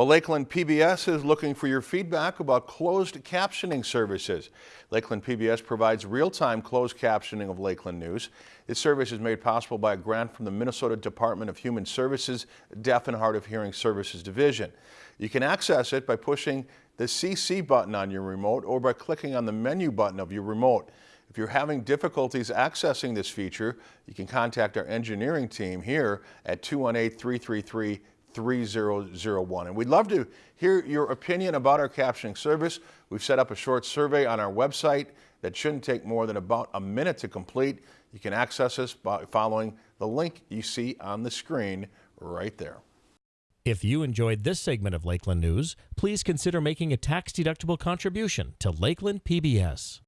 Well, Lakeland PBS is looking for your feedback about closed captioning services. Lakeland PBS provides real-time closed captioning of Lakeland news. This service is made possible by a grant from the Minnesota Department of Human Services Deaf and Hard of Hearing Services Division. You can access it by pushing the CC button on your remote or by clicking on the menu button of your remote. If you're having difficulties accessing this feature, you can contact our engineering team here at 218 333 3001. And we'd love to hear your opinion about our captioning service. We've set up a short survey on our website that shouldn't take more than about a minute to complete. You can access us by following the link you see on the screen right there. If you enjoyed this segment of Lakeland News, please consider making a tax-deductible contribution to Lakeland PBS.